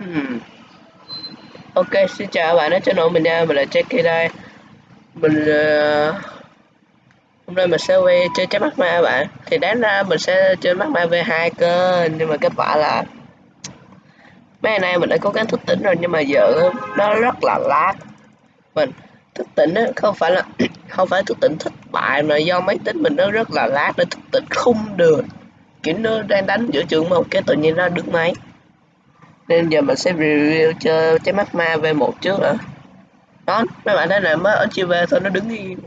Hmm. Ok, xin chào các bạn đến channel mình nha, mình là Jackie đây. Mình uh, hôm nay mình sẽ quay chơi trái mắt ma các bạn. Thì đáng ra mình sẽ chơi mắt ma V2 cơ Nhưng mà kết quả là Mấy ngày nay mình đã cố gắng thức tỉnh rồi nhưng mà giờ nó rất là lag Mình thức tỉnh á, không phải là không phải thức tỉnh thất bại mà do máy tính mình nó rất là lag nó thức tỉnh không được. Kiểu nó đang đánh giữa trường một cái tự nhiên nó được máy nên giờ mình sẽ review cho trái mắt ma V1 trước ạ đó mấy bạn thấy là mới ở chiều về thôi nó đứng yên.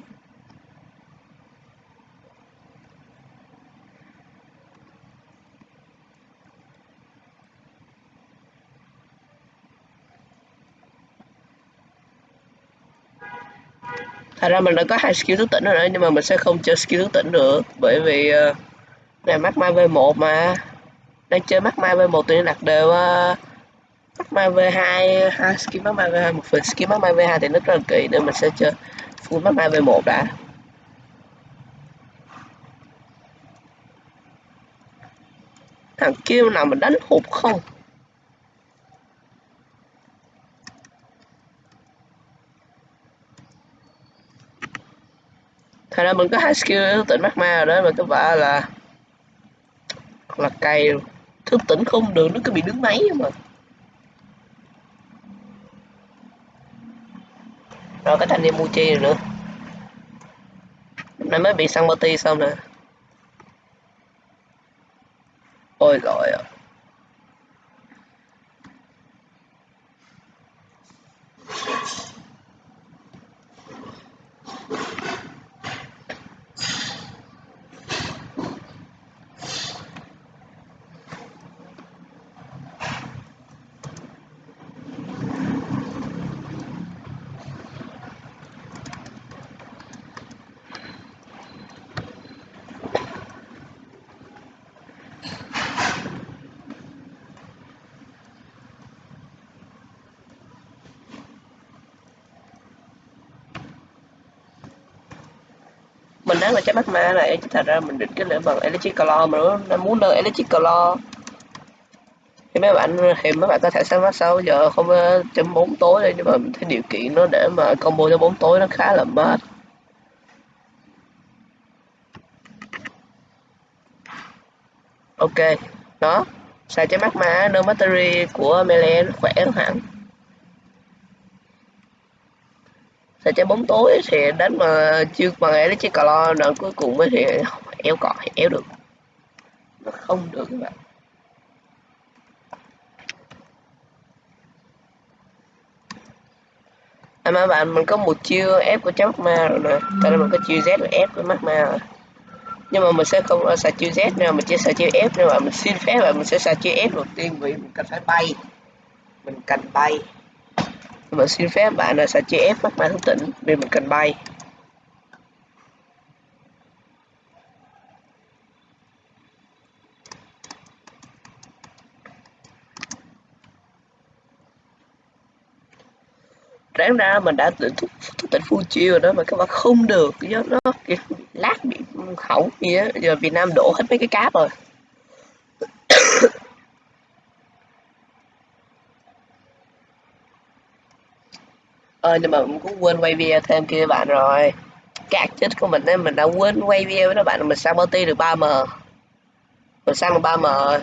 Thật ra mình đã có hai skill thức tỉnh rồi đó nhưng mà mình sẽ không chơi skill thức tỉnh được bởi vì uh, này mắt ma V1 mà. Đang chơi mắt ma V1 thì đặt đều uh, Magma V2 hai skin Magma V2 một phần skin Magma V2 thì nó rất là kỳ nên mình sẽ chơi full Magma V1 đã. Thằng kia nào mình đánh hụt không? Thật ra mình có hai skill tỉnh tỉnh magma rồi đó mà cái vợ là là cày thức tỉnh không được, nó cứ bị đứng máy mà. Rồi cái thanh niên Muchi rồi nữa. Nay mới bị săn party xong nè ôi rồi ạ mình đang là trái mắt ma này thật ra mình định cái lửa bằng electric color mà nó muốn lên electric color thì mấy bạn, thì mấy bạn có thể sáng mắt sau giờ, không chấm bốn tối đây nhưng mà mình thấy điều kiện nó để mà combo cho bốn tối nó khá là mệt. Ok, đó. Xài trái mắt ma nâng battery của melee nó khỏe hẳn? Sao trái bóng tối thì đánh mà chưa bằng ấy chiếc cà lo đoạn cuối cùng mới thì éo cọ, éo được. Nó không được các bạn. À mà bạn, mình có một chiêu ép của chấm ma rồi nè. Tại là mình có chiêu z và ép của mắt ma rồi. Nhưng mà mình sẽ không xài chiêu z nữa, mình chỉ xài chiêu ép nữa mà mình xin phép là mình sẽ xài chiêu ép đầu tiên vì mình cần phải bay. Mình cần bay mình xin phép bạn là sẽ chia ép mắt ma thức tỉnh vì mình cần bay. Ráng ra mình đã tự thức, thức tỉnh phu chiêu rồi đó mà các bạn không được do nó lát bị hỏng gì á giờ Việt Nam đổ hết mấy cái cáp rồi. Ờ nhưng mà mình cũng quên quay video thêm kia bạn rồi. Cái chết của mình ấy, mình đã quên quay video với các bạn mình sang party được 3m mình sang được 3m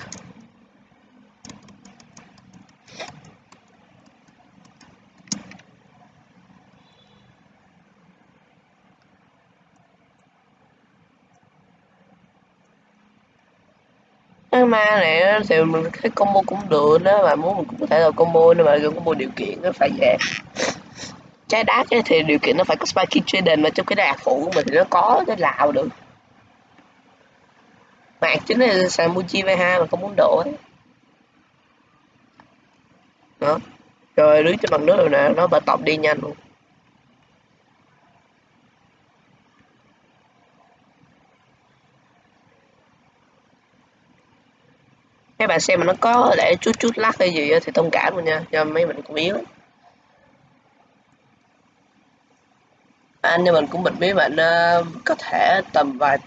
cái ma này thì mình cái combo cũng được đó mà muốn mình cũng có thể là combo nhưng mà combo điều kiện nó phải về trái đá ấy, thì điều kiện nó phải có spike trading mà trong cái đạc phụ của mình thì nó có cái lào được. Mạc chính là Samuji V2 mà không muốn đổi. ấy đó. Rồi đứng trên mặt nước rồi nè nó bật tọc đi nhanh luôn. Các bạn xem mà nó có để chút chút lắc hay gì thì thông cảm luôn nha cho mấy mình cũng yếu. Anh nhưng mình cũng bật mí bạn uh, có thể tầm vài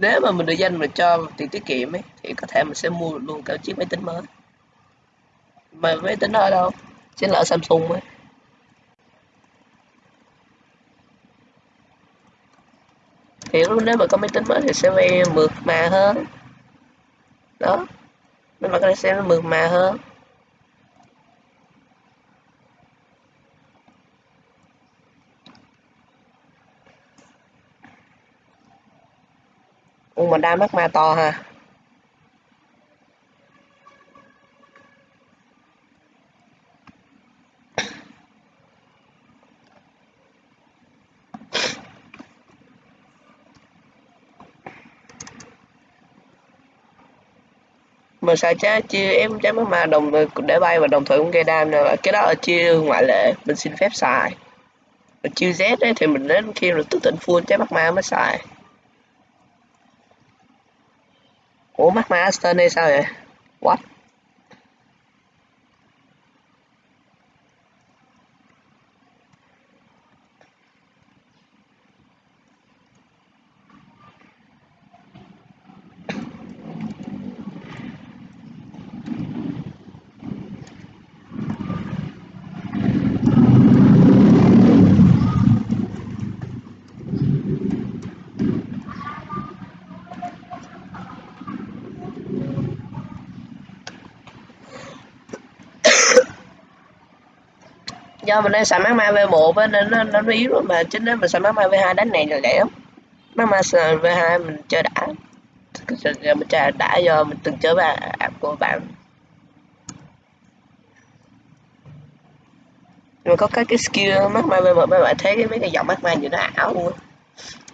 nếu mà mình được danh mình cho tiền tiết kiệm ấy thì có thể mình sẽ mua luôn cả chiếc máy tính mới. Mà máy tính ở đâu? Chính là ở Samsung ấy. Thì lúc nếu mà có máy tính mới thì sẽ mượt mà hơn. Đó. Nên mà cái này sẽ mượt mà hơn. Mà đa mắt ma to ha. Mà sao chứ chia em trái mắt ma đồng để bay và đồng thời cũng gây đam nữa cái đó là chia ngoại lệ mình xin phép xài. Mà chiêu Z ấy, thì mình đến khi rồi tức tỉnh full trái mắt ma mới xài. Ủa mắt ma Aston đây sao vậy? What? Do mình đang xài mắt ma V1 nên nó, nó, nó yếu mà chính nếu mình xài mắt ma V2 đánh này là lẻ lắm. Mắt ma V2 mình chơi đã. Giờ mình chơi đã do mình từng chơi với app của bạn. Mà có cái cái skill mắt ma V1 mấy bạn thấy cái mấy cái giọng mắt ma như nó ảo luôn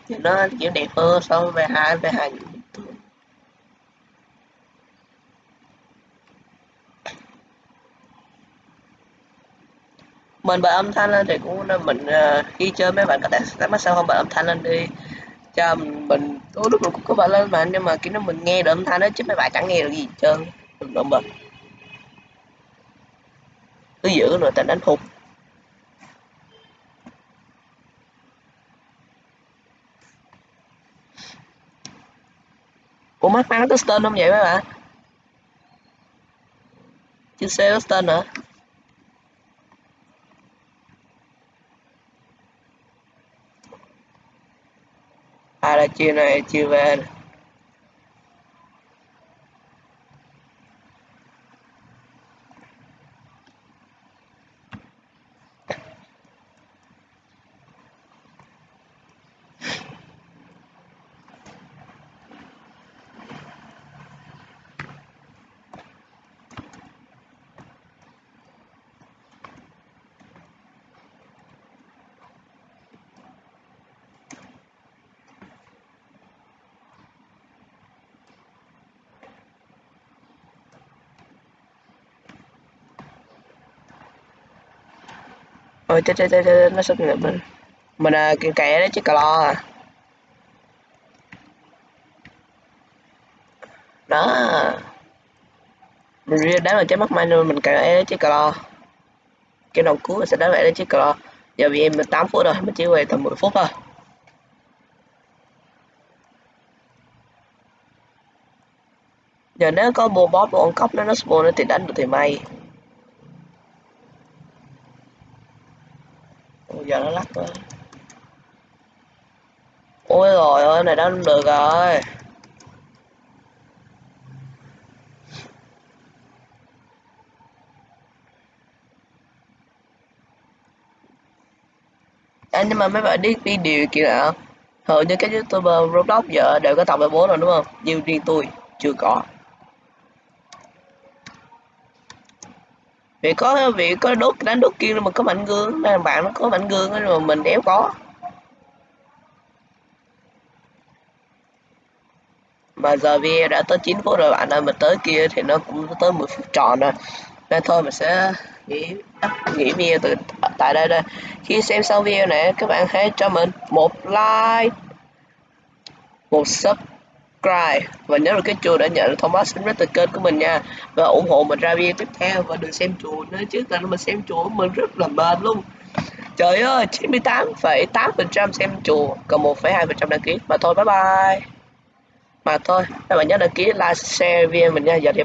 nó kiểu đẹp hơn so với V2 V2 mình bật âm thanh lên thì cũng nên mình uh, khi chơi mấy bạn có thể tắt mắt sao không? Bật âm thanh lên đi. Cho mình tối lúc lúc cũng có bật lên mà nhưng mà khi nó mình nghe được âm thanh đó chứ mấy bạn chẳng nghe được gì trơn. Đừng động bật. Cứ giữ rồi tình đánh hụt Ủa mắt mang có stone không vậy mấy bạn? Chưa xe stone nữa à chia này chia về. Ôi chết chết chết nó sắp nhập mình mình à, kìa kẻ đấy chứ cà lo à. Đó. Mình riêng đánh vào trái mắt mai luôn mình cà đấy chứ cà lo. Cái đầu cuối sẽ đánh vậy đấy chứ cà lo. Giờ vì em 8 phút rồi mình chỉ về tầm 10 phút thôi. Giờ nếu có bộ boss bộ cốc nó nó spawn nó thì đánh được thì may. Giờ nó lắc rồi ôi rồi ơi này đã được rồi. À, nhưng mà mấy bạn đi điều kì nào hầu như các youtuber roblox giờ đều có tập về bố rồi đúng không? Nhưng riêng tôi chưa có. Vì có vì có đốt, đánh đốt kia mà có mạnh gương nên bạn nó có mạnh gương mà mình đéo có. Mà giờ video đã tới 9 phút rồi, bạn ơi mình tới kia thì nó cũng tới 10 phút tròn rồi. Nên thôi, mình sẽ nghỉ nghỉ video từ, tại đây đây. Khi xem xong video này, các bạn hãy cho mình một like, một sub subscribe. Và nhớ là cái chuông để nhận Thomas thông từ kênh của mình nha. Và ủng hộ mình ra video tiếp theo và đừng xem chùa nữa chứ là mình xem chùa mình rất là mệt luôn. Trời ơi 98,8% xem chùa còn 1,2% đăng ký. Mà thôi bye bye. Mà thôi các bạn nhớ đăng ký like share video mình nha. Giờ thì bye